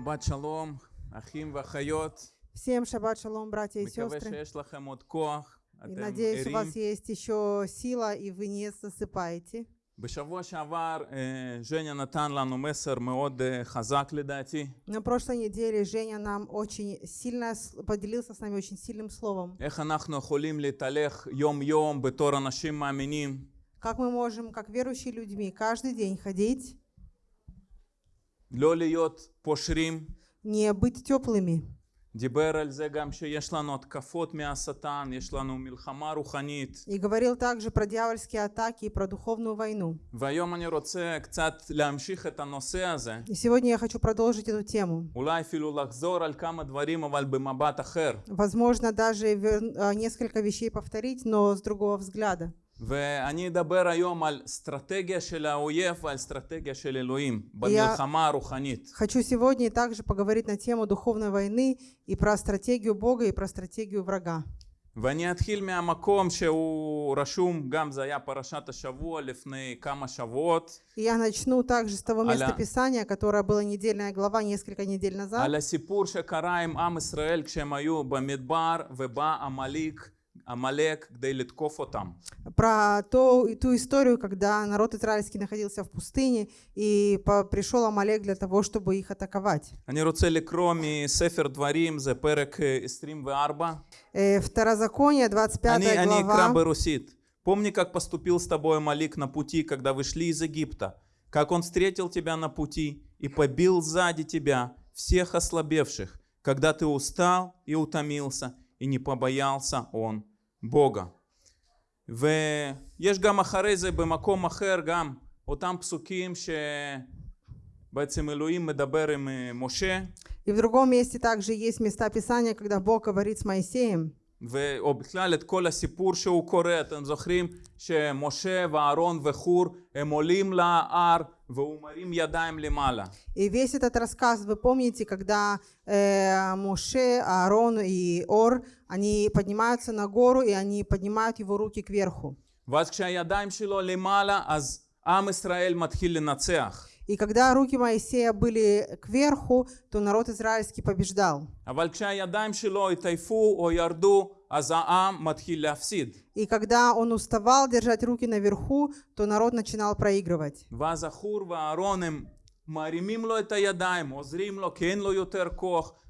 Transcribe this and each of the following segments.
שבת שלום, אחים ואחיות. Всем шаббат шалом, братья и מקווה сестры. שיש לכם עוד כוח. И אתם надеюсь, у вас ערים. есть еще сила, и вы не засыпаете. בשבוע שעבר אה, ז'ניה נתן לנו מסר מאוד אה, חזק לדעתי. На прошлой неделе Женя нам очень сильно с- поделился с нами очень сильным словом. איך אנחנו יכולים להתהלך יום-יום בתור אנשים מאמינים, Как мы можем, как верующие людьми, каждый день ходить, לא להיות פושרים. не быть теплыми. דיבר על זה גם שיש לנו התקפות מהשטן, יש לנו מלחמה רוחנית. И говорил также про дьявольские атаки и про духовную войну. והיום אני רוצה קצת להמשיך את הנושא הזה. И сегодня я хочу продолжить эту тему. אולי אפילו לחזור על כמה דברים, אבל במבט אחר. Возможно, даже вер- а, несколько вещей повторить, но с другого взгляда. ואני אדבר היום על אסטרטגיה של האויב ועל אסטרטגיה של אלוהים במלחמה הרוחנית. Хочу сегодня также поговорить на тему духовной войны и про стратегию Бога и про стратегию врага. ואני אתחיל מהמקום שהוא רשום, גם זה היה פרשת השבוע לפני כמה שבועות, И я начну также с того Аля. местописания, которое было недельная глава несколько недель назад. על הסיפור שקרה עם עם ישראל כשהם היו במדבר ובא עמליק, עמלק כדי לתקוף אותם. Про то, и ту историю, когда народ израильский находился в пустыне, и по- пришел Амалек для того, чтобы их атаковать. אני רוצה לקרוא מספר דברים, זה פרק אה, 24. Э, Второзаконие, 25 אני, אני אקרא глава. ברוסית. Помни, как поступил с тобой Малик на пути, когда вы шли из Египта, как он встретил тебя на пути и побил сзади тебя всех ослабевших, когда ты устал и утомился, и не побоялся он Бога. ויש גם אחרי זה במקום אחר גם אותם פסוקים שבעצם אלוהים מדבר עם אה, משה, И в другом месте также есть места Писания, когда Бог говорит с Моисеем. ו... או בכלל את כל הסיפור שהוא קורא, אתם זוכרים שמשה ואהרון וחור הם עולים להר והוא מרים ידיים למעלה. И весь этот рассказ, вы помните, когда э, Моше, Аарон и Ор, они поднимаются на гору, и они поднимают его руки кверху. ואז כשהידיים שלו למעלה אז עם ישראל מתחיל לנצח. И когда руки Моисея были кверху, то народ израильский побеждал. אבל כשהידיים שלו התעייפו או ירדו אז העם מתחיל להפסיד. И когда он уставал держать руки наверху, то народ начинал проигрывать. ואז החור ואהרון הם מרימים לו את הידיים, עוזרים לו כי אין לו יותר כוח, ואז יש ניצחון.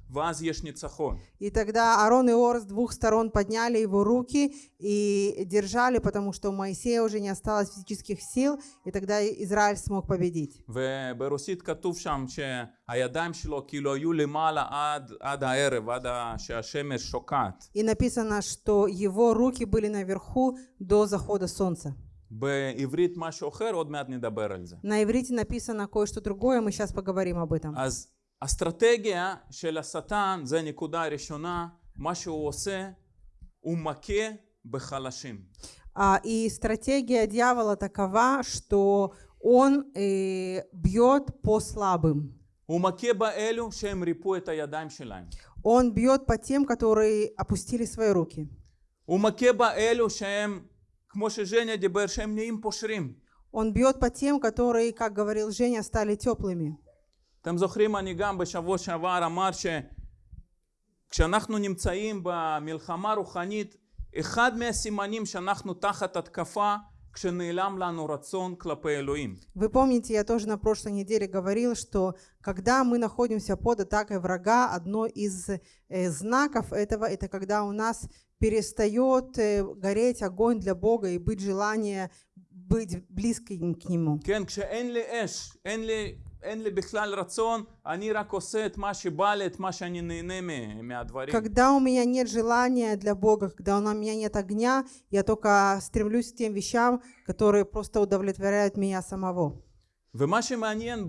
И тогда Аарон и Ор с двух сторон подняли его руки и держали, потому что у Моисея уже не осталось физических сил, и тогда Израиль смог победить. וברוסית כתוב שם שהידיים שלו כאילו היו למעלה עד, עד הערב, עד ה- שהשמש שוקעת. И написано, что его руки были наверху до захода солнца. בעברית משהו אחר, עוד מעט נדבר על זה. На иврите написано кое-что другое, мы сейчас поговорим об этом. אז אסטרטגיה של השטן, זה נקודה ראשונה, מה שהוא עושה, הוא מכה בחלשים. А, и стратегия дьявола такова, что он э, бьет по слабым. הוא מכה באלו שהם ריפו את הידיים שלהם. Он бьет по тем, которые опустили свои руки. הוא מכה באלו שהם, כמו שז'ניה דיבר, שהם נהיים פושרים. Он бьет по тем, которые, как говорил Женя, стали теплыми. אתם זוכרים, אני גם בשבוע שעבר אמר שכשאנחנו נמצאים במלחמה רוחנית, אחד מהסימנים שאנחנו תחת התקפה, כשנעלם לנו רצון כלפי אלוהים. Вы помните, я тоже на прошлой неделе говорил, что когда мы находимся под атакой врага, одно из э, знаков этого, это когда у нас перестает э, гореть огонь для Бога и быть желание быть близким к Нему. כן, כשאין לי אש, אין לי, אין לי בכלל רצון, אני רק עושה את מה שבא לי, את מה שאני נהנה מ- מהדברים. Когда у меня нет желания для Бога, когда у меня нет огня, я только стремлюсь к тем вещам, которые просто удовлетворяют меня самого. ומה שמעניין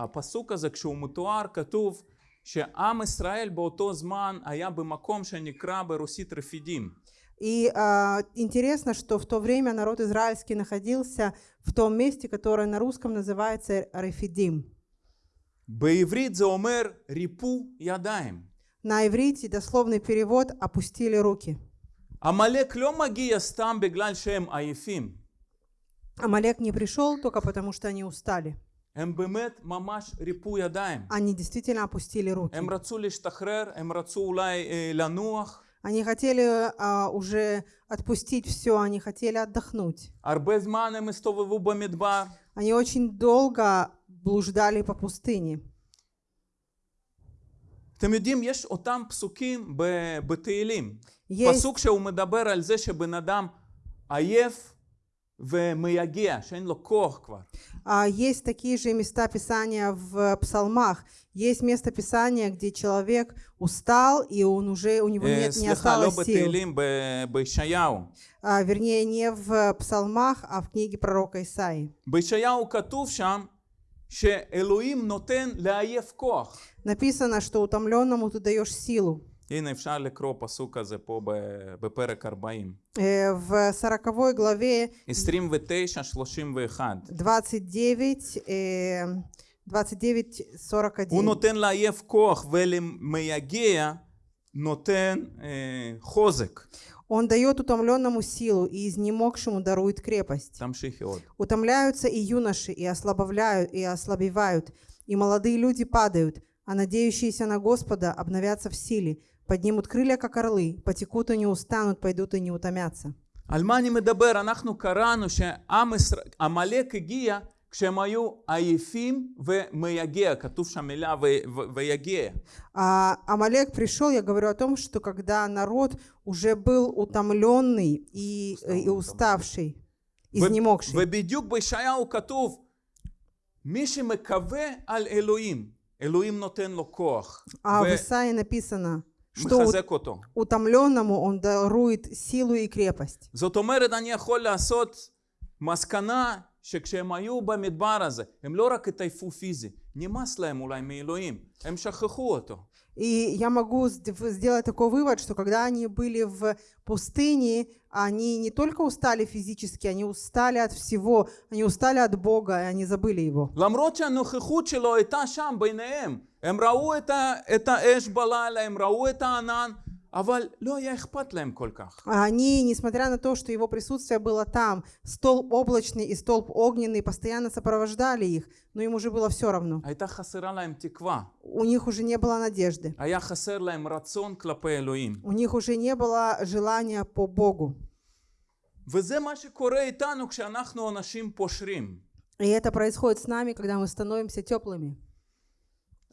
בפסוק הזה, כשהוא מתואר, כתוב שעם ישראל באותו זמן היה במקום שנקרא ברוסית רפידים. И а, интересно, что в то время народ израильский находился в том месте, которое на русском называется Рефидим. בעברית זה אומר ריפו ידיים. На иврите дословный перевод «опустили руки». עמלק לא מגיע סתם בגלל שהם עייפים. Амалек не пришел только потому, что они устали. הם באמת ממש ריפו ידיים. Они действительно опустили руки. הם רצו להשתחרר, הם רצו אולי אה, לנוח. Они хотели а, уже отпустить все, они хотели отдохнуть. הרבה זמן הם הסתובבו במדבר. Они очень долго блуждали по пустыне. אתם יודעים, יש אותם פסוקים ב- בתהילים. יש, פסוק שהוא מדבר על זה שבן אדם עייף а, есть такие же места Писания в э, псалмах. Есть место Писания, где человек устал, и он уже, у него нет, не осталось сил. А, вернее, не в э, псалмах, а в книге пророка Исаи. Написано, что утомленному ты даешь силу. הנה אפשר לקרוא פסוק כזה פה ב- בפרק 40. Э, В 40 главе 29-31. 29, э, 29, 41. הוא נותן לעייף כוח ולמייגע נותן אה, חוזק. Он дает утомленному силу, и изнемогшему дарует крепость. תמשיכי עוד. Утомляются и юноши, и ослабовляют, и ослабевают, и молодые люди падают, а надеющиеся на Господа обновятся в силе, поднимут крылья, как орлы, потекут и не устанут, пойдут и не утомятся. על מה אני מדבר? אנחנו קראנו שעם ישראל, עמלק הגיע כשהם היו עייפים ומייגע, כתוב שם מילה ו- ו- ויגע. А Амалек пришел, я говорю о том, что когда народ уже был утомленный и, э, и уставший, изнемогший. ובדיוק בישעיהו כתוב, מי שמקווה על אלוהים, אלוהים נותן לו כוח, А в Исаии написано, что ומחזק אותו. утомленному он дарует силу и крепость. זאת אומרת, אני יכול לעשות מסקנה שכשהם היו במדבר הזה, הם לא רק התעייפו פיזי, נמאס להם אולי מאלוהים, הם שכחו אותו. И я могу сд- сделать такой вывод, что когда они были в пустыне, они не только устали физически, они устали от всего, они устали от Бога, и они забыли Его. למרות שהנוכחות שלו הייתה שם ביניהם, הם ראו את, ה, את האש בלילה, הם ראו את הענן, אבל לא היה אכפת להם כל כך. А Они, несмотря на то, что Его присутствие было там, столб облачный и столб огненный постоянно сопровождали их, но им уже было все равно. הייתה חסרה להם תקווה, У них уже не было надежды. היה חסר להם רצון כלפי אלוהים. У них уже не было желания по Богу. וזה מה שקורה איתנו כשאנחנו אנשים פושרים. И это происходит с нами, когда мы становимся теплыми.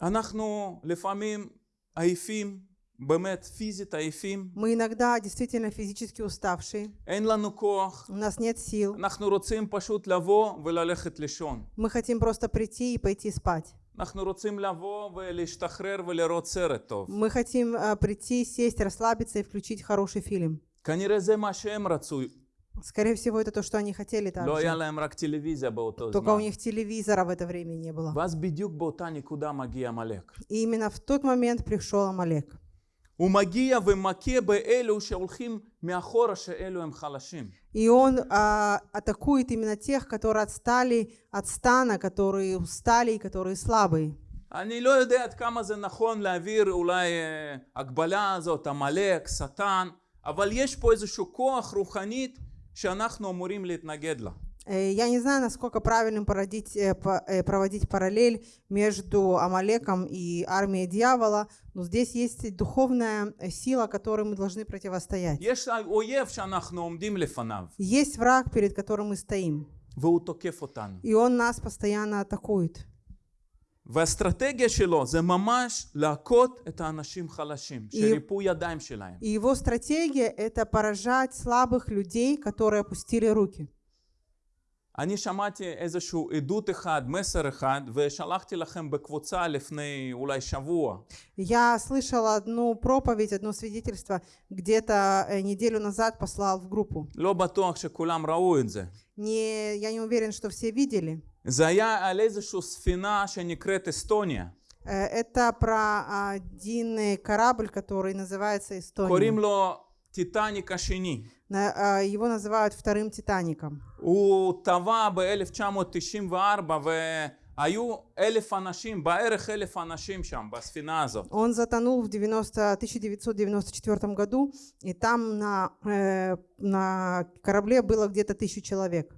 אנחנו לפעמים עייפים, באמת פיזית עייפים, Мы иногда действительно физически уставшие, אין לנו כוח, у нас нет сил, אנחנו רוצים פשוט לבוא וללכת לישון. мы хотим просто прийти и пойти спать. אנחנו רוצים לבוא ולהשתחרר ולראות סרט טוב. Мы хотим а, прийти, сесть, расслабиться и включить хороший фильм. כנראה זה מה שהם רצו, Скорее всего, это то, что они хотели לא היה также. להם רק טלוויזיה באותו Только у זמן. них телевизора в это время не было. ואז בדיוק באותה נקודה מגיע עמלק. И именно в тот момент пришел Амалек. הוא מגיע ומכה באלו שהולכים מאחורה שאלו הם חלשים. И он а, атакует именно тех, которые отстали от стана, которые устали и которые слабые. אני לא יודע עד כמה זה נכון להעביר אולי אה, הגבלה הזאת, עמלק, שטן, אבל יש פה איזשהו כוח רוחנית שאנחנו אמורים להתנגד לה. Э, Я не знаю, насколько правильным породить, э, по- э, проводить параллель между Амалеком и армией дьявола, но здесь есть духовная э, сила, которой мы должны противостоять. יש אויב שאנחנו עומדים לפניו, Есть враг, перед которым мы стоим, והוא תוקף אותנו. и он нас постоянно атакует. והאסטרטגיה שלו זה ממש להכות את האנשים חלשים, שריפו ידיים שלהם. И его стратегия – это поражать слабых людей, которые опустили руки. אני שמעתי איזשהו עדות אחד, מסר אחד, ושלחתי לכם בקבוצה לפני אולי שבוע. Я слышала одну проповедь, одно свидетельство, где-то э, неделю назад послал в группу. לא בטוח שכולם ראו את זה. Не, я не уверен, что все видели. זה היה על איזושהי ספינה שנקראת אסטוניה. Э, Это про один э, корабль, который называется קוראים Эстония. לו טיטניק השני. На- а, Его называют вторым Титаником. הוא טבע ב-1994 והיו אלף אנשים, בערך אלף אנשים שם, בספינה הזאת. Он затонул в 90 1994 году, и там на, э, на корабле было где-то тысячу человек.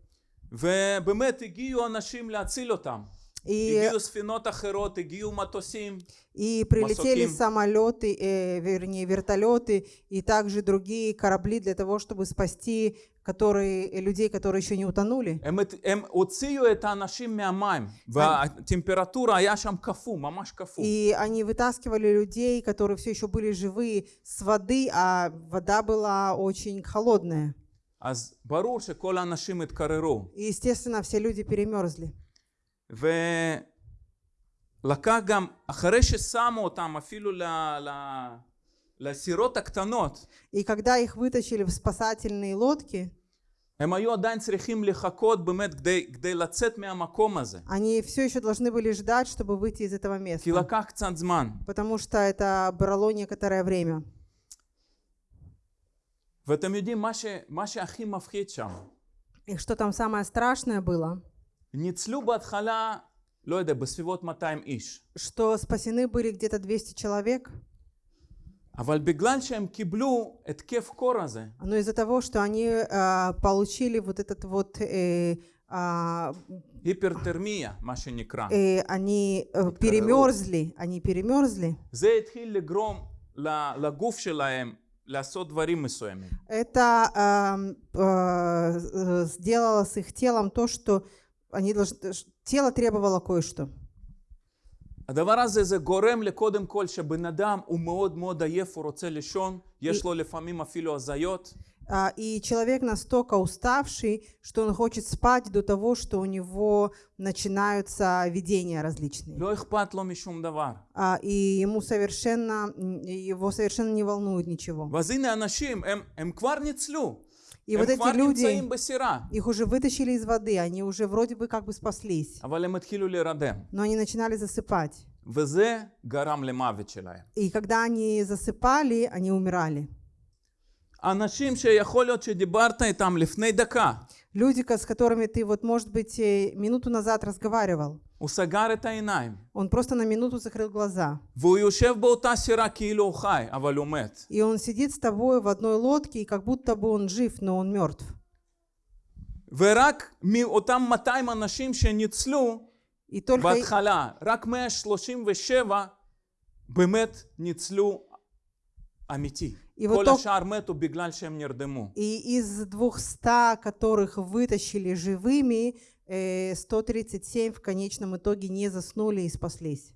ובאמת הגיעו אנשים להציל אותם. И, הגיעו ספינות אחרות, הגיעו מטוסים. и прилетели Масоким. самолеты, э, вернее, вертолеты и также другие корабли для того, чтобы спасти которые, людей, которые еще не утонули. הם, הם הוציאו את האנשים מהמים, והטמפרטורה היה שם קפוא, ממש קפוא. И они вытаскивали людей, которые все еще были живые, с воды, а вода была очень холодная. אז ברור שכל האנשים התקררו. И, естественно, все люди перемерзли. ולקח גם, אחרי ששמו אותם אפילו ל... ל... לסירות הקטנות, И когда их вытащили в спасательные лодки, הם היו עדיין צריכים לחכות באמת כדי, כדי לצאת מהמקום הזה. они все еще должны были ждать, чтобы выйти из этого כי места. לקח קצת זמן. Потому что это брало некоторое время. ואתם יודעים, מה, ש... מה שהכי מפחיד שם, И что там самое страшное было? ניצלו בהתחלה, לא יודע, בסביבות 200 איש. Что спасены были где-то 200 человек, אבל בגלל שהם קיבלו התקף קור הזה, но из-за того, что они а, получили вот этот вот э, а, היפרתרמיה, מה שנקרא, э, они э, перемерзли, они перемерзли. זה התחיל לגרום ל- לגוף שלהם לעשות דברים מסוימים. Это ам, а, э, сделало с их телом то, что они должны, ш- тело требовало кое-что. הדבר הזה זה גורם לקודם כל שבן אדם הוא מאוד מאוד עייף, הוא רוצה לישון, יש לו לפעמים אפילו הזיות, А, И человек настолько уставший, что он хочет спать до того, что у него начинаются видения различные. לא אכפת לו משום דבר. А, И ему совершенно, м, его совершенно не волнует ничего. ואז הנה אנשים, הם, הם כבר ניצלו, И הם вот כבר эти люди, נמצאים בסירה, их уже вытащили из воды, они уже вроде бы как бы спаслись, אבל הם התחילו להירדם, но они начинали засыпать. וזה גרם למוות שלהם. И когда они засыпали, они умирали. אנשים שיכול להיות שדיברת איתם לפני דקה, Люди, ко- с которыми ты вот, может быть, э, минуту назад разговаривал, הוא סגר את העיניים, он просто на минуту закрыл глаза. והוא יושב באותה סירה כאילו הוא חי, אבל הוא מת. И он сидит с тобой в одной лодке, и как будто бы он жив, но он мертв. ורק מאותם 200 אנשים שניצלו, И только, בהתחלה, רק 137 באמת ניצלו אמיתי. И כל вот только- השאר מתו בגלל שהם נרדמו. и из 200, которых вытащили живыми, э, 137 в конечном итоге не заснули и спаслись.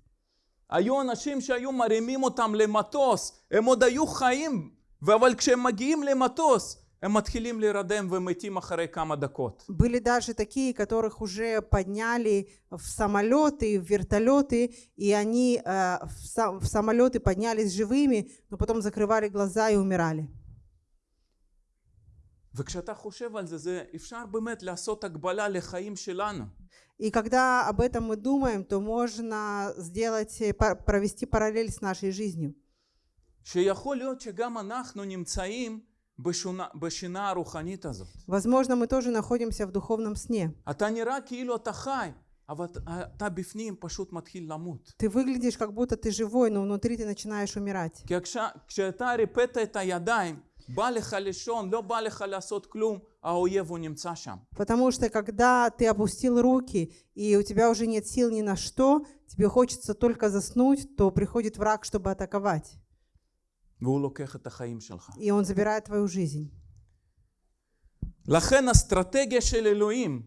היו אנשים שהיו מרימים אותם למטוס, הם עוד היו חיים, אבל כשהם מגיעים למטוס, הם מתחילים להירדם ומתים אחרי כמה דקות. Были даже такие, которых уже подняли в самолеты, в вертолеты, и они э, в, са- в самолеты поднялись живыми, но потом закрывали глаза и умирали. וכשאתה חושב על זה, זה אפשר באמת לעשות הקבלה לחיים שלנו. И когда об этом мы думаем, то можно сделать, э, пар- провести параллель с нашей жизнью. שיכול להיות שגם אנחנו נמצאים Возможно, мы тоже находимся в духовном сне. Ты выглядишь, как будто ты живой, но внутри ты начинаешь умирать. Потому что когда ты опустил руки, и у тебя уже нет сил ни на что, тебе хочется только заснуть, то приходит враг, чтобы атаковать. И он забирает твою жизнь. לכן אסטרטגיה של אלוהים,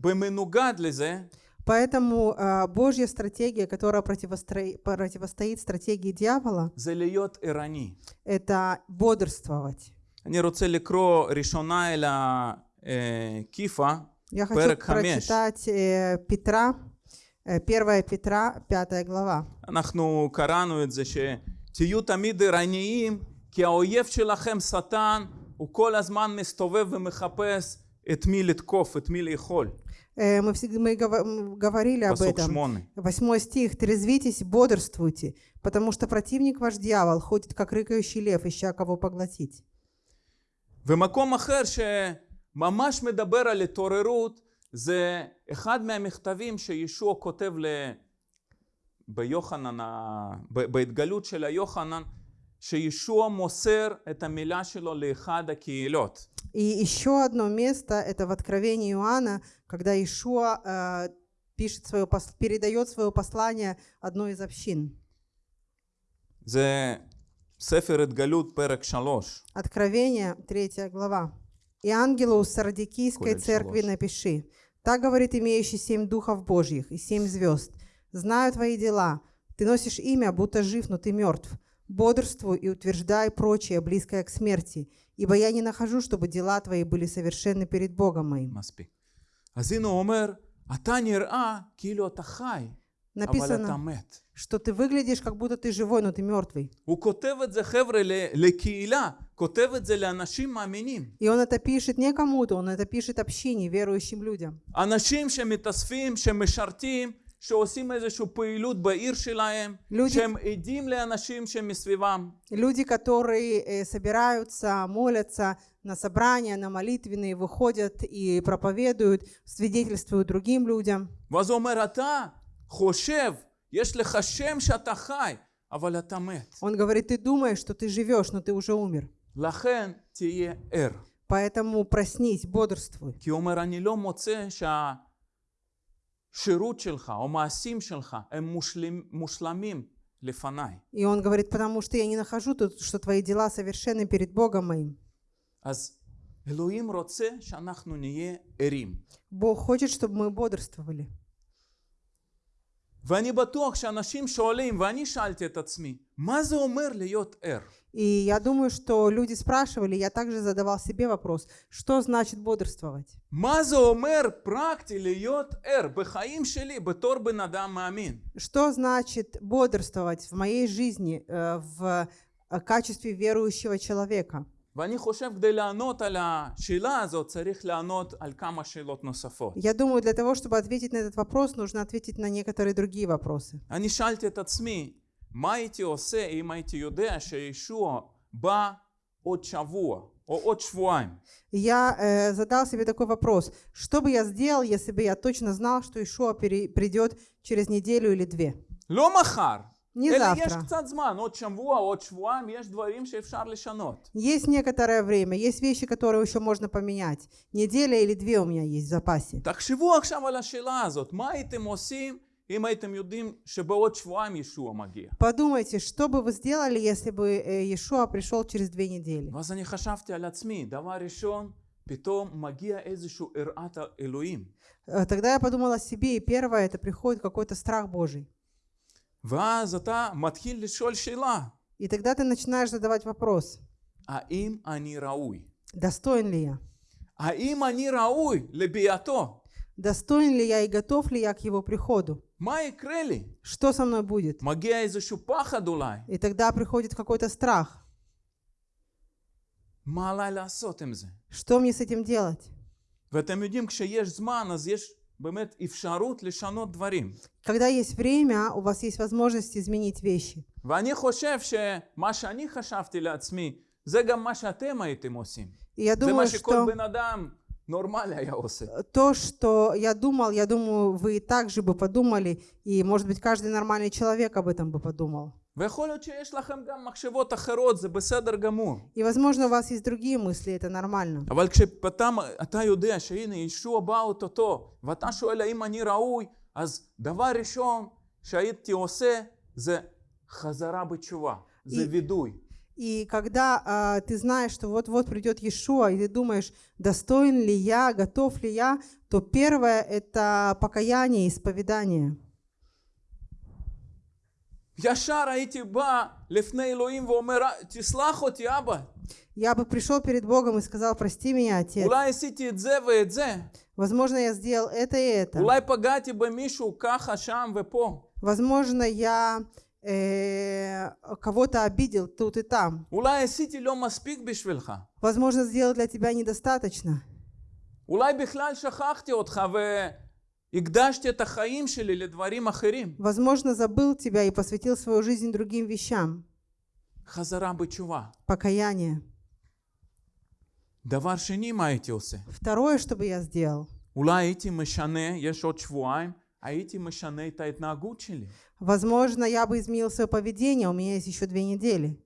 במנוגד לזה, Поэтому э, Божья стратегия, которая противостро- противостоит стратегии дьявола, זה להיות ערני. это бодрствовать. אני רוצה לקרוא ראשונה אל הכיפה, Я хочу פרק חמש. прочитать э, Петра, э, 1 Петра, 5 глава. אנחנו קראנו את זה שתהיו תמיד ערניים, כי האויב שלכם שטן, הוא כל הזמן מסתובב ומחפש את מי לתקוף, את מי לאכול. Э, Мы, всегда, мы гова- м, говорили об פסוק этом. שמונה. Восьмой стих. «Трезвитесь, бодрствуйте, потому что противник ваш дьявол ходит, как рыкающий лев, ища кого поглотить». ומקום אחר שממש מדבר על התעוררות, זה אחד מהמכתבים שישוע כותב ל... ביוחנן, ה- ב- בהתגלות של היוחנן, שישוע מוסר את המילה שלו לאחד הקהילות. И еще одно место, это в Откровении Иоанна, когда Ишуа э, пишет свое, пос- передает свое послание одной из общин. זה ספר התגלות, פרק 3. Откровение, 3 глава. «И ангелу Сардикийской Колель церкви шалош. напиши, так говорит имеющий семь духов Божьих и семь звезд. Знаю твои дела. Ты носишь имя, будто жив, но ты мертв. Бодрствуй и утверждай прочее, близкое к смерти, ибо я не нахожу, чтобы дела твои были совершенны перед Богом моим. Написано, что ты выглядишь, как будто ты живой, но ты мертвый. И он это пишет не кому-то, он это пишет общине, верующим людям. אנשים שמתאספים, שמשרתים, שעושים איזושהי פעילות בעיר שלהם, люди- שהם עדים לאנשים שמסביבם. Люди, которые э, собираются, молятся на собрания, на молитвенные, выходят и проповедуют, свидетельствуют другим людям. ואז הוא אומר, אתה חושב, יש לך שם שאתה חי, אבל אתה מת. Он говорит, ты думаешь, что ты живешь, но ты уже умер. לכן תהיה ער. Поэтому проснись, бодрствуй. כי הוא אומר, אני לא מוצא שהשירות שלך או מעשים שלך הם מושלם, מושלמים לפניי. И он говорит, потому что я не нахожу тут, что твои дела совершенны перед Богом моим. אז אלוהים רוצה שאנחנו נהיה ערים. Бог хочет, чтобы мы бодрствовали. ואני בטוח שאנשים שואלים, ואני שאלתי את עצמי, מה זה אומר להיות ער? И я думаю, что люди спрашивали, я также задавал себе вопрос, что значит бодрствовать? מה זה אומר פרקטי להיות ער בחיים שלי בתור בן אדם מאמין? Что значит бодрствовать в моей жизни э, в э, качестве верующего человека? ואני חושב כדי לענות על השאלה הזאת צריך לענות על כמה שאלות נוספות. Я думаю, для того, чтобы ответить на этот вопрос, нужно ответить на некоторые другие вопросы. אני שאלתי את עצמי, מה הייתי עושה אם הייתי יודע שישוע בא עוד שבוע או עוד שבועיים? Я э, задал себе такой вопрос. Что бы я сделал, если бы я точно знал, что Ишуа пере- придет через неделю или две? לא מחר, Не אלא יש завтра. קצת זמן, עוד שבוע, עוד שבועיים, יש דברים שאפשר לשנות. Есть некоторое время, есть вещи, которые еще можно поменять. Неделя или две у меня есть в запасе. תחשבו עכשיו על השאלה הזאת, מה הייתם עושים אם הייתם יודעים שבעוד שבועיים ישוע מגיע? Подумайте, что бы вы сделали, если бы э, Иешуа пришел через две недели? ואז אני חשבתי על עצמי, דבר ראשון, פתאום מגיע איזשהו יראת אלוהים. Э, Тогда я подумала о себе, и первое, это приходит какой-то страх Божий. И тогда ты начинаешь задавать вопрос, האם אני ראוי? достоин ли я? האם אני ראוי לביאתו? Достоин ли я и готов ли я к его приходу? מה יקרה לי? Что со мной будет? מגיע איזשהו פחד אולי. И тогда приходит какой-то страх. מה עליי לעשות עם זה? Что мне с этим делать? ואתם יודעים, כשיש זמן, אז יש когда есть время, у вас есть возможность изменить вещи. И я думаю, что то, что я думал, я думаю, вы также бы подумали, и, может быть, каждый нормальный человек об этом бы подумал. И, возможно, у вас есть другие мысли, это нормально. И, и когда а, ты знаешь, что вот-вот придет Иешуа, и ты думаешь, достоин ли я, готов ли я, то первое – это покаяние, исповедание. ישר הייתי בא לפני אלוהים ואומר, תסלח אותי אבא, Я бы пришел перед Богом и сказал, прости меня, Отец. אולי עשיתי את זה ואת זה, Возможно, я сделал это и это. אולי פגעתי במישהו ככה, שם ופה, Возможно, я э, кого-то обидел тут и там. אולי עשיתי לא מספיק בשבילך, Возможно, сделал для тебя недостаточно. אולי בכלל שכחתי אותך והקדשתי את החיים שלי לדברים אחרים. Возможно, забыл тебя и посвятил свою жизнь другим вещам. חזרה בתשובה. Покаяние. דבר שני, מה הייתי עושה? Второе, что бы я сделал. אולי הייתי משנה, יש עוד שבועיים, הייתי משנה את ההתנהגות שלי. Возможно, я бы изменил свое поведение, у меня есть еще две недели.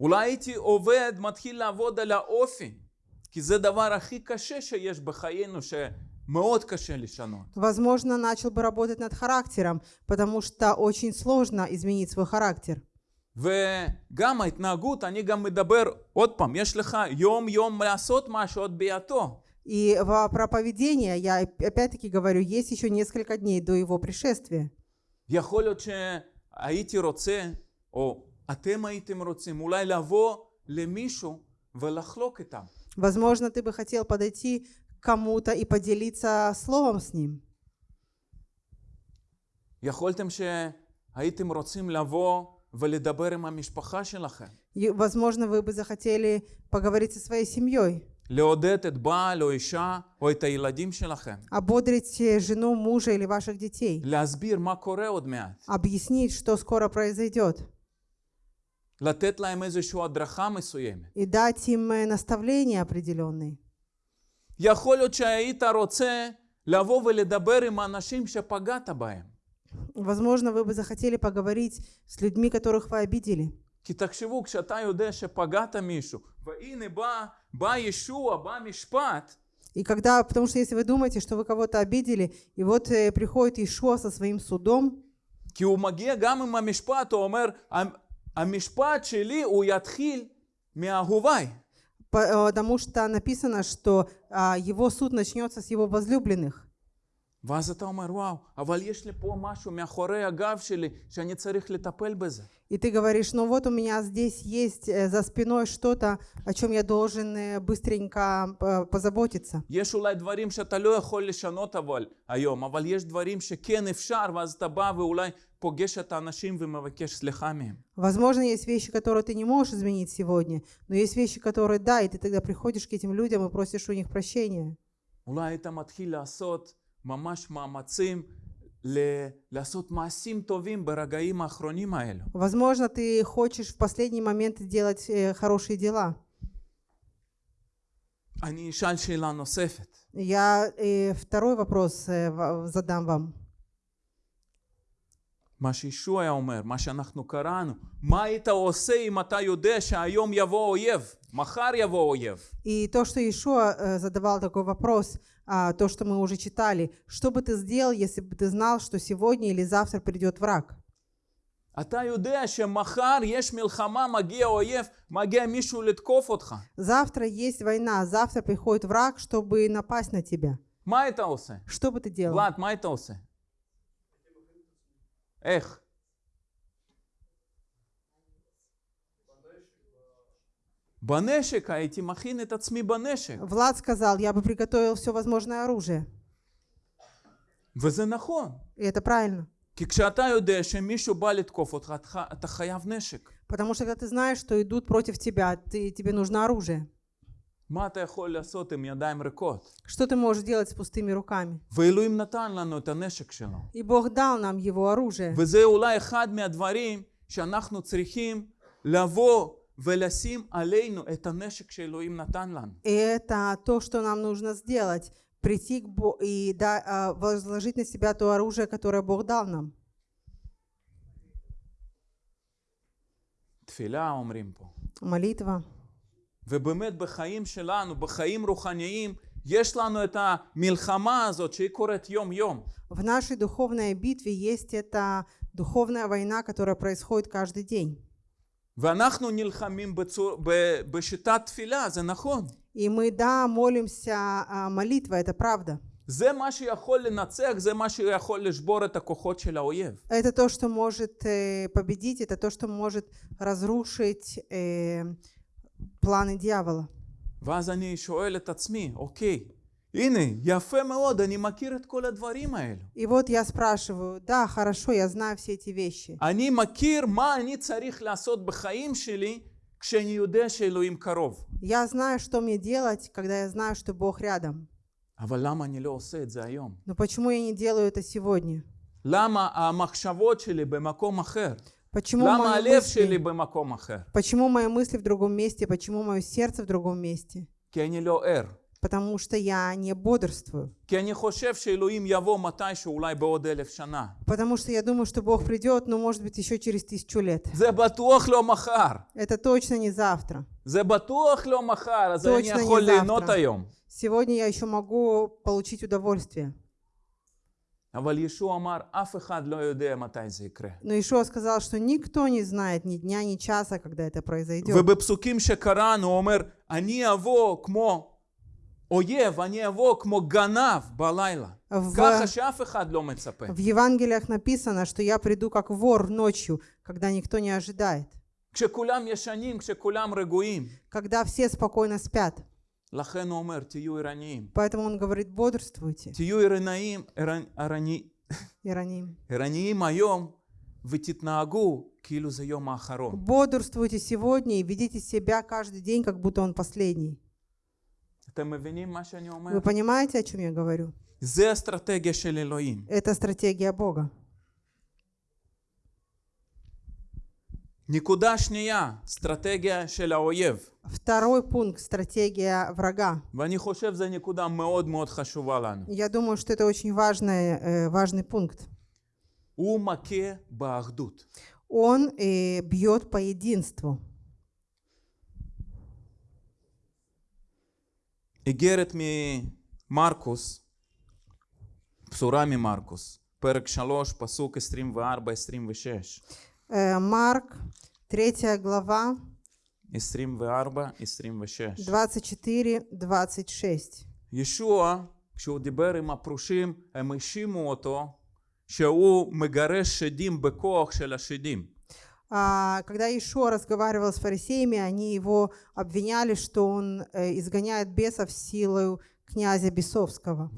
אולי הייתי עובד, מתחיל לעבוד על האופי. כי זה דבר הכי קשה שיש בחיינו, שמאוד קשה לשנות. Возможно, начал бы работать над характером, потому что очень сложно изменить свой характер. וגם ההתנהגות, אני גם מדבר, עוד פעם, יש לך יום יום לעשות משהו עוד ביאתו. И во- про поведение я оп- опять-таки говорю, есть еще несколько дней до его пришествия. יכול להיות שהייתי רוצה, או אתם הייתם רוצים, אולי לבוא למישהו ולחלוק איתם. Возможно, ты бы хотел подойти к кому-то и поделиться словом с ним. יכולתם שהייתם רוצים לבוא ולדבר עם המשפחה שלכם. И, возможно, вы бы захотели поговорить со своей семьей, לעודד את בעל או אישה או את הילדים שלכם. ободрить э, жену, мужа или ваших детей, להסביר מה קורה עוד מעט. объяснить, что скоро произойдет, И дать им э, наставление определенное. יכול להיות שהיית רוצה לבוא ולדבר עם האנשים שפגעת בהם. Возможно, вы бы захотели поговорить с людьми, которых вы обидели. כי תחשבו, כשאתה יודע שפגעת מישהו, והנה בא, בא И когда, потому что если вы думаете, что вы кого-то обидели, и вот э, приходит Ишуа со своим судом, כי הוא מגיע גם עם המשפט, המשפט שלי הוא יתחיל מאהוביי. по- э, потому что написано, что а, его суд начнется с его возлюбленных. ואז אתה אומר, וואו, אבל יש לי פה משהו מאחורי הגב שלי שאני צריך לטפל בזה. И ты говоришь, ну вот у меня здесь есть э, за спиной что-то, о чем я должен э, быстренько э, позаботиться. יש אולי דברים שאתה לא יכול לשנות אבל היום, אבל יש דברים שכן אפשר, ואז אתה בא ואולי פוגש את האנשים ומבקש סליחה מהם. Возможно, есть вещи, которые ты не можешь изменить сегодня, но есть вещи, которые да, и ты тогда приходишь к этим людям и просишь у них прощения. אולי היית מתחיל לעשות ממש מאמצים ל- לעשות מעשים טובים ברגעים האחרונים האלו. Возможно, ты хочешь в последний момент делать э, хорошие дела. אני אשאל שאלה נוספת. Я э, второй вопрос э, ва- задам вам. מה שישוע היה אומר, מה שאנחנו קראנו, מה היית עושה אם אתה יודע שהיום יבוא אויב, מחר יבוא אויב? И то, что Иешуа э, задавал такой вопрос, а, то, что мы уже читали, что бы ты сделал, если бы ты знал, что сегодня или завтра придет враг? אתה יודע שמחר יש מלחמה, מגיע אויב, מגיע מישהו לתקוף אותך. Завтра есть война, завтра приходит враг, чтобы напасть на тебя. מה היית עושה? Что бы ты делал? ולד, מה היית עושה? איך? בנשק, הייתי מכין את עצמי בנשק. Влад сказал, я бы приготовил все возможное оружие. וזה נכון. И это правильно. כי כשאתה יודע שמישהו בא לתקוף אותך, אתה- אתה חייב נשק. Потому что когда ты знаешь, что идут против тебя, ты, тебе нужно оружие. Что ты можешь делать с пустыми руками? И Бог дал нам его оружие. И это то, что нам нужно сделать, прийти к Богу и да, а, возложить на себя то оружие, которое Бог дал нам. Молитва. ובאמת בחיים שלנו, בחיים רוחניים, יש לנו את המלחמה הזאת שהיא קורית יום-יום. В нашей духовной битве есть эта духовная война, которая происходит каждый день. ואנחנו נלחמים בצור, ב, בשיטת תפילה, זה נכון. И мы, да, молимся, а, молитва, это правда. זה מה שיכול לנצח, זה מה שיכול לשבור את הכוחות של האויב. Это то, что может э, победить, это то, что может разрушить э, планы дьявола. ואז אני שואל את עצמי, אוקיי, הנה, יפה מאוד, אני מכיר את כל הדברים האלו. И вот я спрашиваю, да, хорошо, я знаю все эти вещи. אני מכיר מה אני צריך לעשות בחיים שלי כשאני יודע שאלוהים קרוב. Я знаю, что мне делать, когда я знаю, что Бог рядом. אבל למה אני לא עושה את זה היום? Но почему я не делаю это сегодня? למה המחשבות שלי במקום אחר? Почему мои, мысли, почему мои мысли в другом месте? Почему мое сердце в другом месте? потому что я не бодрствую. Потому что я думаю, что Бог придет, но может быть еще через тысячу лет. Это точно не завтра. Точно не завтра. Сегодня я еще могу получить удовольствие. Но Ишуа сказал, что никто не знает ни дня, ни часа, когда это произойдет. ובפסוקים שקראנו הוא אומר, אני אבוא כמו אויב, אני אבוא כמו גנב בלילה. В- ככה שאף אחד לא מצפה. В Евангелиях написано, что я приду как вор ночью, когда никто не ожидает, כשכולם ישנים, כשכולם רגועים. когда все спокойно спят. Поэтому он говорит, бодрствуйте. Тию Иранаим, Ирани... Ираним. Ираним моем, вытитнаагу, килю за ахарон. Бодрствуйте сегодня и ведите себя каждый день, как будто он последний. Вы понимаете, о чем я говорю? Это стратегия Бога. נקודה שנייה, אסטרטגיה של האויב. Второй пункт – стратегия врага. ואני חושב שזו נקודה מאוד מאוד חשובה לנו. Я думаю, что это очень важный, э, важный пункт. הוא מכה באחדות. Он э, бьет по единству. איגרת ממרקוס, בשורה ממרקוס, פרק 3, פסוק 24-26. Э, Марк, 3 глава, 24-26. 24-26. ישוע, כשהוא דיבר עם הפרושים, הם האשימו אותו שהוא מגרש שדים בכוח של השדים. А, Когда Ишуа разговаривал с фарисеями, они его обвиняли, что он э, изгоняет бесов силой князя Бесовского.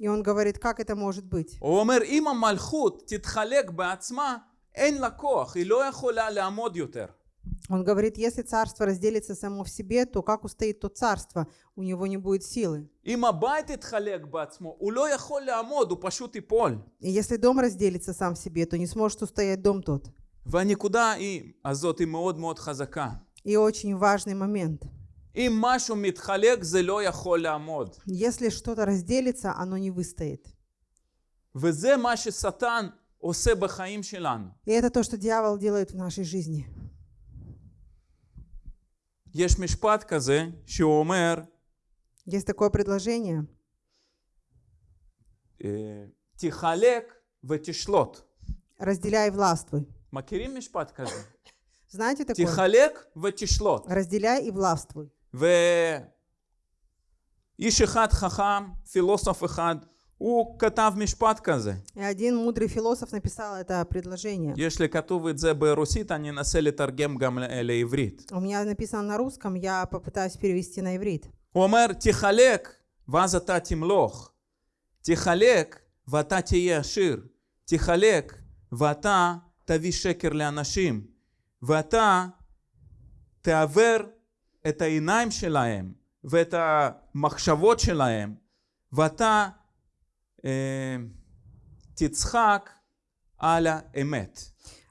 ואז הוא אומר, איך זה יכול להיות? И он говорит, как это может быть? הוא אומר, אם המלכות תתחלק בעצמה, אין לה כוח, היא לא יכולה לעמוד יותר. Он говорит, если царство разделится само в себе, то как устоит то царство? У него не будет силы. אם הבית יתחלק בעצמו, הוא לא יכול לעמוד, הוא פשוט ייפול. И если дом разделится сам в себе, то не сможет устоять дом тот. והנקודה היא, הזאת היא מאוד מאוד חזקה. И очень важный момент. אם משהו מתחלק, זה לא יכול לעמוד. Если что-то разделится, оно не выстоит. וזה מה ששטן עושה בחיים שלנו. И это то, что дьявол делает в нашей жизни. יש משפט כזה, שהוא אומר, Есть такое предложение. אה, תחלק ותשלוט. Разделяй и властвуй. מכירים משפט כזה? Знаете такое? תחלק ותשלוט. Разделяй и властвуй. ואיש אחד חכם, פילוסוף אחד, הוא כתב משפט כזה. И один мудрый философ написал это предложение. יש לי כתוב את זה ברוסית, אני אנסה לתרגם גם ל- לעברית. У меня написано на русском, я попытаюсь перевести на иврит. הוא אומר, תחלק ואז אתה תמלוך. תחלק ואתה תהיה עשיר. תחלק ואתה תביא שקר לאנשים. ואתה תעוור את העיניים שלהם ואת המחשבות שלהם. ואתה אה, תצחק על האמת.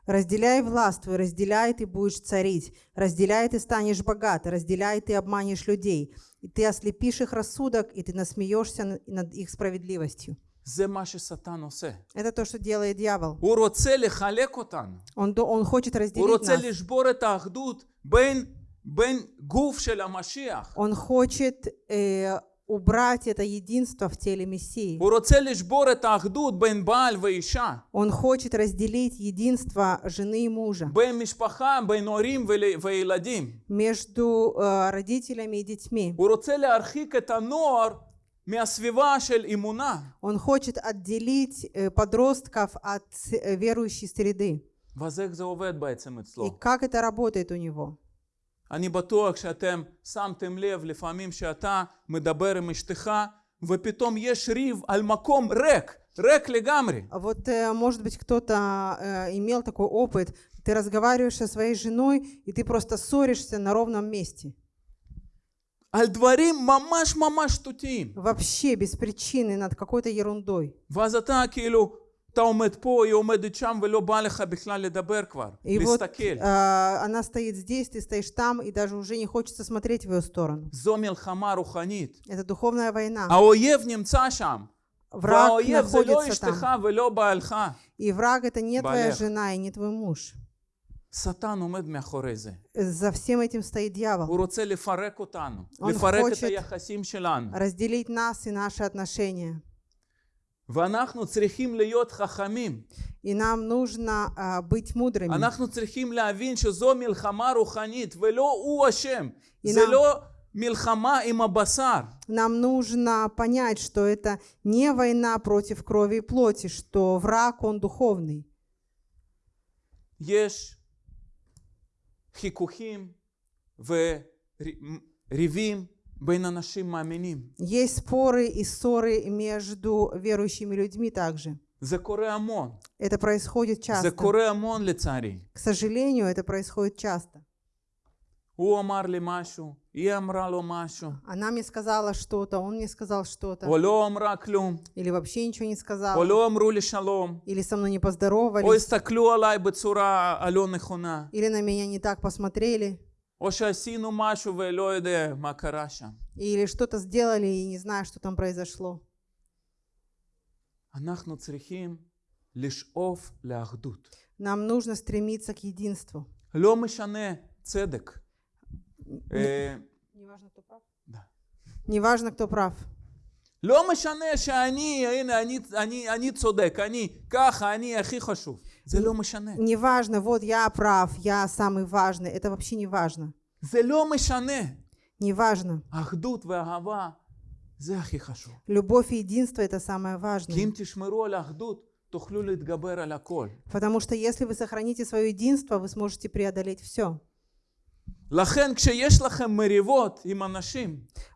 Разделяй и властвуй, разделяй, ты будешь царить. Разделяй, ты станешь богат. Разделяй, ты обманешь людей. И ты ослепишь их рассудок, и ты насмеешься н- над их справедливостью. זה מה ששטן עושה. Это то, что делает дьявол. הוא רוצה לחלק אותנו. Он, до- он хочет הוא разделить רוצה нас. Он хочет э, убрать это единство в теле Мессии. Он хочет разделить единство жены и мужа между э, родителями и детьми. Он хочет отделить э, подростков от э, верующей среды. И как это работает у него? אני בטוח שאתם שמתם לב לפעמים שאתה מדבר עם אשתך ופתאום יש ריב על מקום ריק, ריק לגמרי. А Вот, э, может быть, кто-то э, имел такой опыт. Ты разговариваешь со своей женой, и ты просто ссоришься на ровном месте. על דברים ממש ממש שטותיים. Вообще без причины, над какой-то ерундой. ואז אתה כאילו, אתה עומד פה, היא עומדת שם ולא בא לך בכלל לדבר כבר, И вот להסתכל. э, она стоит здесь, ты стоишь там, и даже уже не хочется смотреть в ее сторону. זו מלחמה רוחנית. Это духовная война. האויב נמצא שם. Враг והאויב זה לא находится אשתך там. ולא בעלך. И враг это не твоя Балех. жена и не твой муж. שטן עומד מאחורי זה. За всем этим стоит дьявол. הוא רוצה לפרק אותנו, Он לפרק את хочет- היחסים שלנו. Разделить нас и наши отношения. ואנחנו צריכים להיות חכמים. И нам нужно а, быть мудрыми. אנחנו צריכים להבין שזו מלחמה רוחנית, ולא הוא אשם. И זה нам- לא מלחמה עם הבשר. Нам нужно понять, что это не война против крови и плоти, что враг, он духовный. יש חיכוכים וריבים בין אנשים מאמינים. Есть споры и ссоры между верующими людьми также. Это происходит часто. К сожалению, это происходит часто. Она мне сказала что-то, он мне сказал что-то. Или вообще ничего не сказал. Или со мной не поздоровались. Или на меня не так посмотрели. או שעשינו משהו ולא יודע מה קרה שם. или что-то сделали и не знаю, что там произошло. אנחנו צריכים לשאוף לאחדות. Нам нужно стремиться к единству. לא משנה צדק. אה, Неважно, кто прав. Да. Неважно, кто прав. לא משנה שאני, הנה, אני, אני, אני צודק, אני ככה, אני הכי חשוב. זה לא משנה. Неважно, вот я прав, я самый важный. Это вообще не важно. זה לא משנה. Неважно. אחדות ואהבה זה הכי חשוב. Любовь и единство это самое כי важное. אם תשמרו על האחדות, תוכלו להתגבר על הכל. Потому что если вы сохраните свое единство, вы сможете преодолеть все.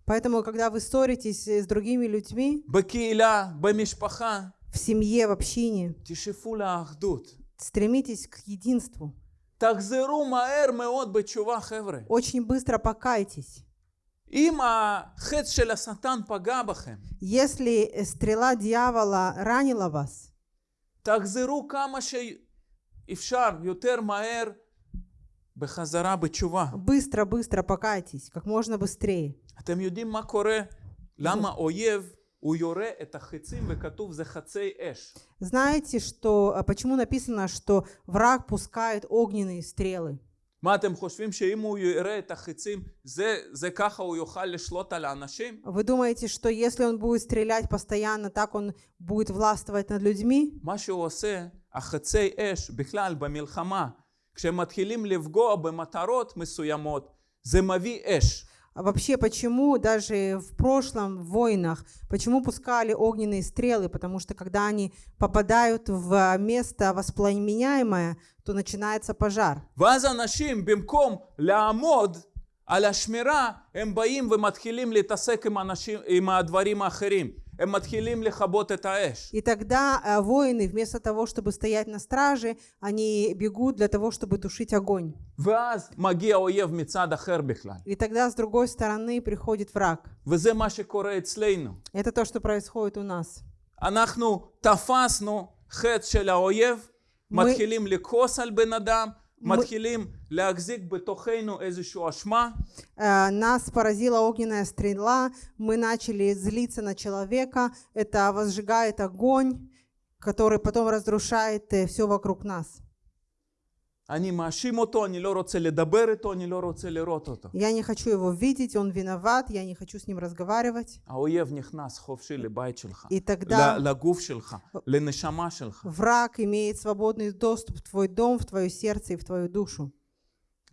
Поэтому, когда вы ссоритесь э, с другими людьми, בקהילה, במשפחה, в семье, в общине, תשאפו לאחדות. стремитесь к единству. תחזרו מהר מאוד בתשובה, חבר'ה. Очень быстро покайтесь. אם החץ של השטן פגע בכם, Если э, стрела дьявола ранила вас, תחזרו כמה שאפשר יותר מהר בחזרה בתשובה. быстро-быстро покайтесь, как можно быстрее. אתם יודעים מה קורה? למה אויב הוא יורה את החצים וכתוב זה חצי אש. Знаете, что, а почему написано, что враг пускает огненные стрелы? מה אתם חושבים שאם הוא יורה את החצים זה, זה ככה הוא יוכל לשלוט על האנשים? Вы думаете, что если он будет стрелять постоянно, так он будет властвовать над людьми? מה שהוא עושה, החצי אש בכלל במלחמה, כשהם מתחילים לפגוע במטרות מסוימות, זה מביא אש. А вообще, почему даже в прошлом в войнах, почему пускали огненные стрелы? Потому что когда они попадают в место воспламеняемое, то начинается пожар. ואז אנשים במקום לעמוד על השמירה, הם באים ומתחילים להתעסק עם, אנשים, עם הדברים האחרים. הם מתחילים לכבות את האש. И тогда э, воины, вместо того, чтобы стоять на страже, они бегут для того, чтобы тушить огонь. ואז מגיע אויב מצד אחר בכלל. И тогда с другой стороны приходит враг. וזה מה שקורה אצלנו. Это то, что происходит у нас. אנחנו תפסנו חטא של האויב, מ- מתחילים לכעוס על בן אדם, Матхилим. Э, нас поразила огненная стрела. Мы начали злиться на человека. Это возжигает огонь, который потом разрушает э, все вокруг нас. אני מאשים אותו, אני לא רוצה לדבר איתו, אני לא רוצה לראות אותו. Я не хочу его видеть, он виноват, я не хочу с ним разговаривать. האויב נכנס חופשי לבית שלך, И тогда ל- לגוף שלך, לנשמה שלך. враг имеет свободный доступ в твой дом, в твое сердце и в твою душу.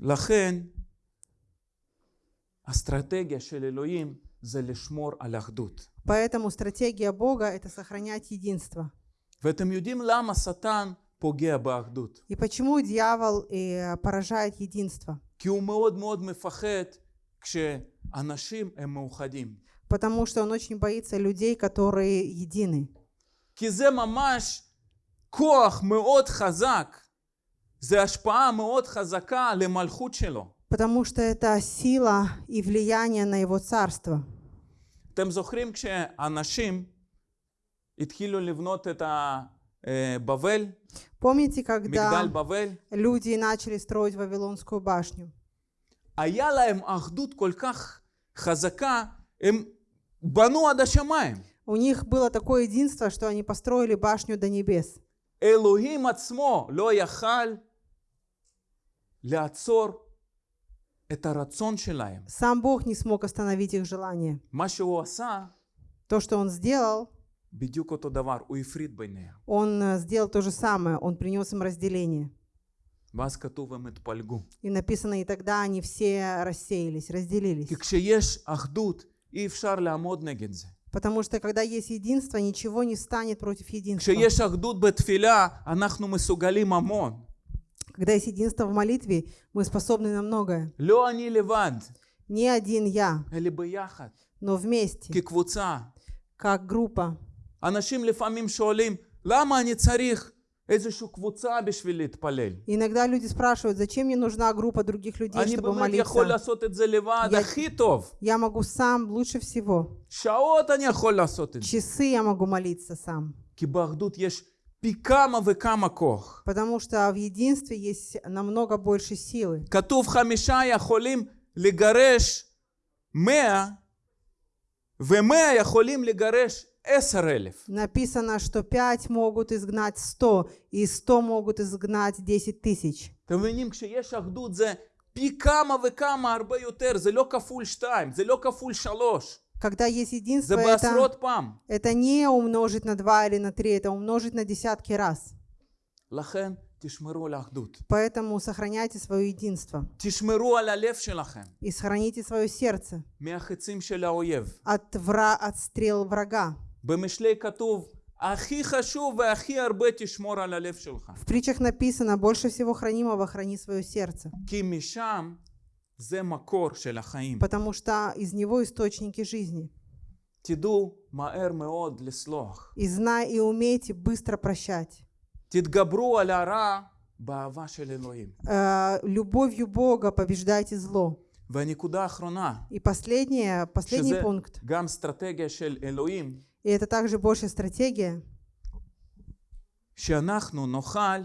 לכן, האסטרטגיה של אלוהים זה לשמור על אחדות. Поэтому стратегия Бога – это сохранять единство. ואתם יודעים למה שטן פוגע באחדות? И почему дьявол э, поражает единство? כי הוא מאוד מאוד מפחד כשאנשים הם מאוחדים. Потому что он очень боится людей, которые едины. כי זה ממש כוח מאוד חזק, זה השפעה מאוד חזקה למלכות שלו. Потому что это сила и влияние на его царство. אתם זוכרים כשאנשים התחילו לבנות את הבבל, Помните, מגדל когда בבל? люди начали строить Вавилонскую башню? היה להם אחדות כל כך חזקה, הם בנו עד השמיים. У них было такое единство, что они построили башню до небес. אלוהים עצמו לא יכל לעצור את הרצון שלהם. Сам Бог не смог остановить их желание. מה שהוא עשה, То, что Он сделал, Бедюко то давар у Ифридбайне. Он э, сделал то же самое, он принес им разделение. И написано, и тогда они все рассеялись, разделились. Потому что когда есть единство, ничего не станет против единства. Когда есть единство в молитве, мы способны на многое. Не один я, но вместе, как группа. אנשים לפעמים שואלים, למה אני צריך איזושהי קבוצה בשביל להתפלל? Иногда люди спрашивают, зачем мне нужна группа других людей, אני чтобы באמת יכול молиться. לעשות את זה לבד Я- הכי טוב. Я могу сам лучше всего. שעות אני יכול לעשות את זה. Часы я могу молиться сам. כי באחדות יש פי כמה וכמה כוח. Потому что в единстве есть намного больше силы. כתוב חמישה יכולים לגרש מאה, ומאה יכולים לגרש עשר אלף. Написано, что пять могут изгнать сто, и сто могут изгнать десять тысяч. אתם מבינים? כשיש אחדות זה פי כמה וכמה הרבה יותר, זה לא כפול שתיים, זה לא כפול שלוש, Когда есть единство, זה это, בעשרות פעם. это не умножить на два или на три, это умножить на десятки раз. לכן תשמרו על האחדות. Поэтому сохраняйте свое единство תשמרו על הלב שלכם и сохраните свое сердце מהחצים של האויב. от, вра... от стрел врага. במשלי כתוב, הכי חשוב והכי הרבה תשמור על הלב שלך. В притчах написано, больше всего хранимого храни свое сердце, כי משם זה מקור של החיים. потому что из него источники жизни. תדעו מהר מאוד לסלוח. И знай и умейте быстро прощать. תתגברו על הרע באהבה של אלוהים. Э, любовью Бога побеждайте зло. והנקודה האחרונה, И последнее, последний שזה пункт, גם אסטרטגיה של אלוהים, и это также больше стратегия, שאנחנו נוכל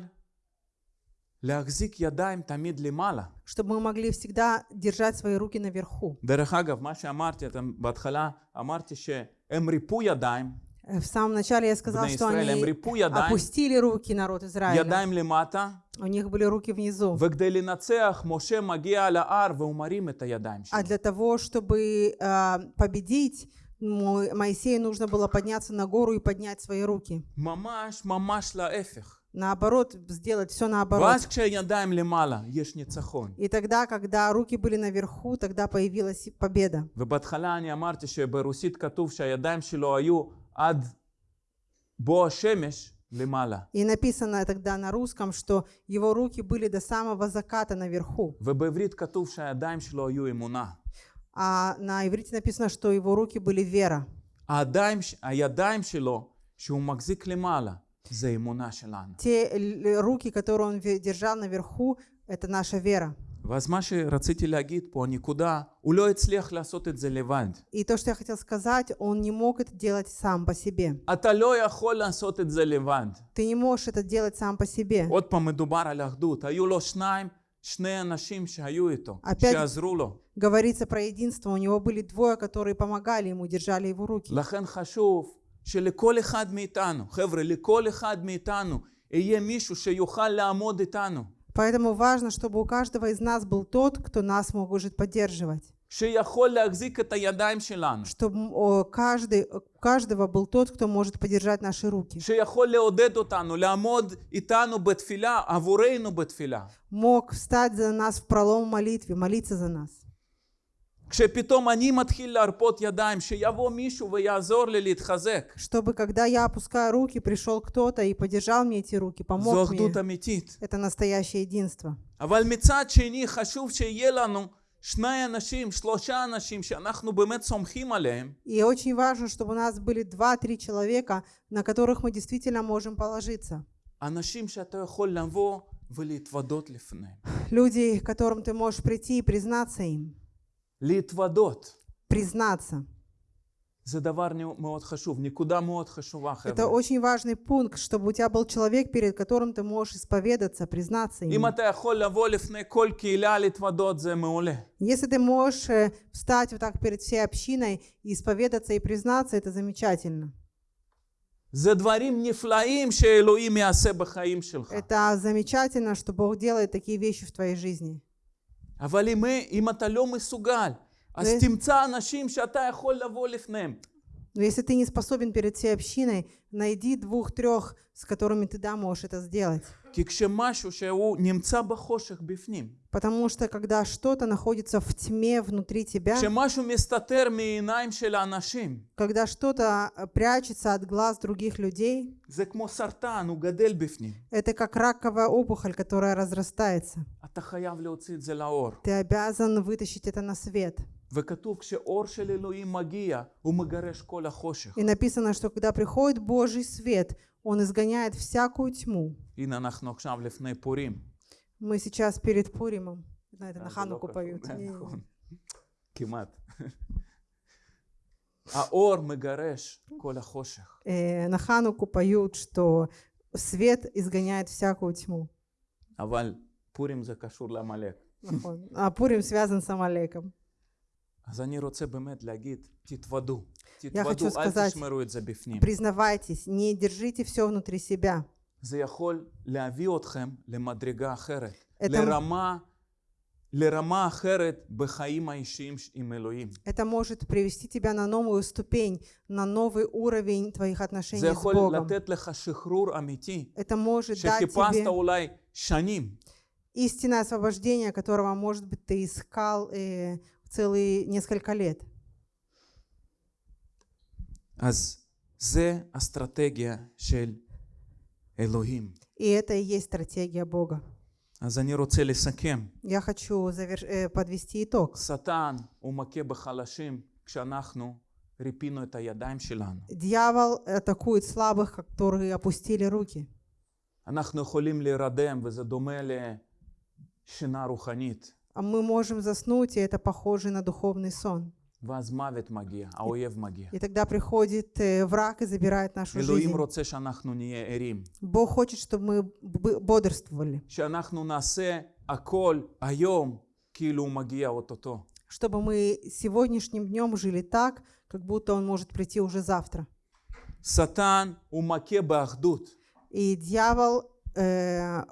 להחזיק ידיים תמיד למעלה. чтобы мы могли всегда держать свои руки наверху. דרך אגב, מה שאמרתי, אתם בהתחלה אמרתי שהם ריפו ידיים, Э, В самом начале я сказал, בני что ישראל, הם они ריפו ידיים, опустили руки народ Израиля. ידיים למטה, У них были руки внизу. וכדי לנצח, משה מגיע על ההר והוא מרים את הידיים שלו. А для того, чтобы э, победить, Мо- Моисею нужно было подняться на гору и поднять свои руки. Мамаш, мамаш лаэфех. Наоборот, сделать все наоборот. И тогда, когда руки были наверху, тогда появилась победа. И написано тогда на русском, что его руки были до самого заката наверху. ובעברית כתוב שהידיים שלו היו אמונה. А на иврите написано, что его руки были вера. הידיים, הידיים שלו, שהוא מחזיק למעלה, זה אמונה שלנו. Те л- руки, которые он ве- держал наверху, это наша вера. ואז מה שרציתי להגיד פה, הנקודה, הוא לא הצליח לעשות את זה לבד. И то, что я хотел сказать, он не мог это делать сам по себе. אתה לא יכול לעשות את זה לבד. Ты не можешь это делать сам по себе. עוד פעם מדובר על אחדות. היו לו שניים, שני אנשים שהיו איתו, опять- שעזרו לו. Говорится про единство. У него были двое, которые помогали ему, держали его руки. לכן חשוב שלכל אחד מאיתנו, חבר'ה, לכל אחד מאיתנו, יהיה מישהו שיוכל לעמוד איתנו. Поэтому важно, чтобы у каждого из нас был тот, кто нас может поддерживать. שיכול להחזיק את הידיים שלנו. Чтобы о, каждый, у каждого был тот, кто может поддержать наши руки. שיכול לעודד אותנו, לעמוד איתנו בתפילה, עבורנו בתפילה. Мог встать за нас в пролом молитве, молиться за нас. כשפתאום אני מתחיל להרפות ידיים, שיבוא מישהו ויעזור לי להתחזק. Чтобы, когда я опускаю руки, пришел кто-то и поддержал мне эти руки, זו помог мне. אחדות אמיתית. Это настоящее единство. אבל מצד שני חשוב שיהיה לנו и очень важно, чтобы у нас были два-три человека, на которых мы действительно можем положиться. Люди, к которым ты можешь прийти и признаться им. Признаться. Это חבר'ה. очень важный пункт, чтобы у тебя был человек, перед которым ты можешь исповедаться, признаться אם ему. אתה יכול לבוא לפני כל קהילה להתוודות, זה מעולה. Если ты можешь э, встать вот так перед всей общиной и исповедаться и признаться, это замечательно. זה דברים נפלאים שאלוהים יעשה בחיים שלך. Это замечательно, что Бог делает такие вещи в твоей жизни. אבל אם, אם אתה לא מסוגל, אז ו- תמצא אנשים שאתה יכול לבוא לפניהם. Но если ты не способен перед всей общиной, найди двух-трех, с которыми ты да можешь это сделать. כי כשמשהו שהוא נמצא בחושך בפנים, Потому что когда что-то находится в тьме внутри тебя, כשמשהו מסתתר מעיניים של האנשים, когда что-то э, прячется от глаз других людей, זה כמו סרטן, הוא גדל בפנים. это как раковая опухоль, которая разрастается. אתה חייב להוציא את זה לאור. Ты обязан вытащить это на свет. И написано, что когда приходит Божий свет, Он изгоняет всякую тьму. Мы сейчас перед Пуримом. На это на а, Хануку поют. Кимат. А Аор мегареш коля хоших. Э, на Хануку поют, что свет изгоняет всякую тьму. А валь Пурим за закашур ламалек. А Пурим связан с Амалеком. אז אני רוצה באמת להגיד, תתוודו. хочу תתוודו, אל сказать, תשמרו את זה בפנים. Признавайтесь, не держите все внутри себя. זה יכול להביא אתכם למדרגה אחרת. Это- לרמה, לרמה אחרת בחיים האישיים ש- עם אלוהים. Это может привести тебя на новую ступень, на новый уровень твоих отношений זה с יכול Богом. לתת לך שחרור אמיתי, Это может дать שחיפשת тебе אולי שנים. истинное освобождение, которого, может быть, ты искал э, целые несколько лет. אז זה אסטרטגיה של אלוהים. И это и есть стратегия Бога. אז אני רוצה לסכם. Я хочу заверш- э, подвести итог. שטן הוא מכה בחלשים כשאנחנו ריפינו את הידיים שלנו. Дьявол атакует слабых, которые опустили руки. אנחנו יכולים להירדם וזה דומה לשינה רוחנית. А мы можем заснуть, и это похоже на духовный сон. ואז מוות מגיע, האויב מגיע. И тогда приходит э, враг и забирает нашу жизнь. אלוהים רוצה שאנחנו נהיה ערים. Бог хочет, чтобы мы бодрствовали. שאנחנו נעשה הכל היום, כאילו הוא מגיע אוטוטו. Чтобы мы сегодняшним днем жили так, как будто он может прийти уже завтра. Сатан הוא מכה И дьявол э,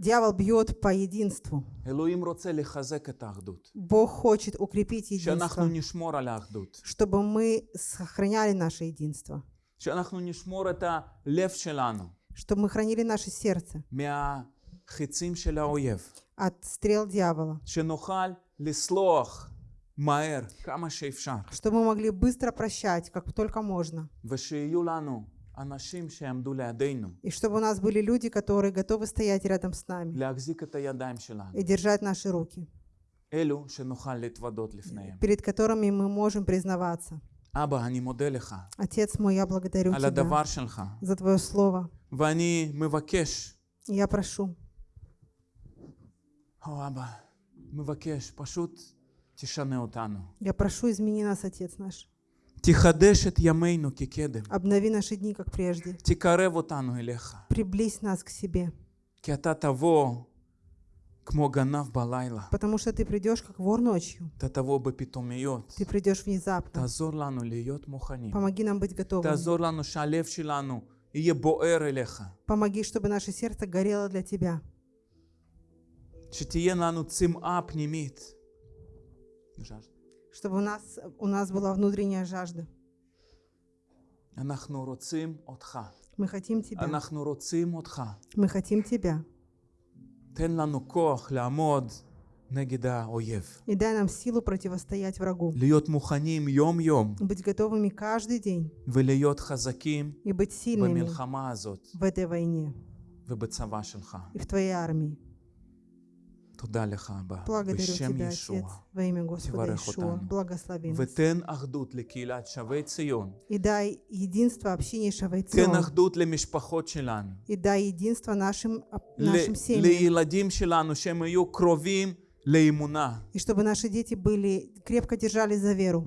Дьявол бьет по единству. Бог хочет укрепить единство, чтобы мы сохраняли наше единство, чтобы мы хранили наше сердце. От стрел дьявола, чтобы мы могли быстро прощать, как только можно, ושיהיו לנו אנשים שיעמדו לידינו, и чтобы у нас были люди, которые готовы стоять рядом с нами להחזיק את הידיים שלנו. и держать наши руки, אלו שנוכל להתוודות לפניהם. перед которыми мы можем признаваться. אבא, אני מודה לך Отец мой, я благодарю על Тебя הדבר שלך, за Твое Слово. ואני מבקש, Я прошу, או אבא, מבקש, פשוט תשנה אותנו. я прошу, измени нас, Отец наш. Тихадешет ямейну кикедем. Обнови наши дни, как прежде. Тикаре вот ану элеха. Приблизь нас к себе. Киата того, кмо ганав балайла. Потому что ты придешь, как вор ночью. Та того бы питомиот. Ты придешь внезапно. Тазор лану лиот муханим. Помоги нам быть готовыми. Тазор лану шалевши лану, Ие боэр элеха. Помоги, чтобы наше сердце горело для тебя. Шитие лану цим ап нимит. Жажда Чтобы у нас, у нас была внутренняя жажда. אנחנו רוצים אותך. Мы хотим Тебя. אנחנו רוצים אותך. Мы хотим Тебя. תן לנו כוח לעמוד נגד האויב. И дай нам силу противостоять врагу. להיות מוכנים יום-יום Быть готовыми каждый день ולהיות חזקים и быть сильными במלחמה הזאת в этой войне ובצבא שלך. Благодарю Тебя, Отец, во имя Господа Ишуа. Благослови нас. И дай единство общине Шавей Цион. И дай единство нашим, а, нашим семьям. И чтобы наши дети были, крепко держались за веру.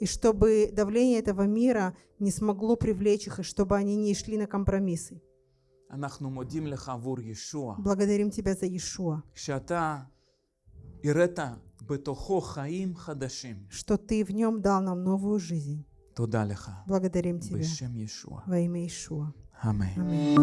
И чтобы давление этого мира не смогло привлечь их, и чтобы они не шли на компромиссы. Благодарим Тебя за Иешуа. Что Ты в Нем дал нам новую жизнь. Благодарим Тебя. Во имя Иешуа. Аминь.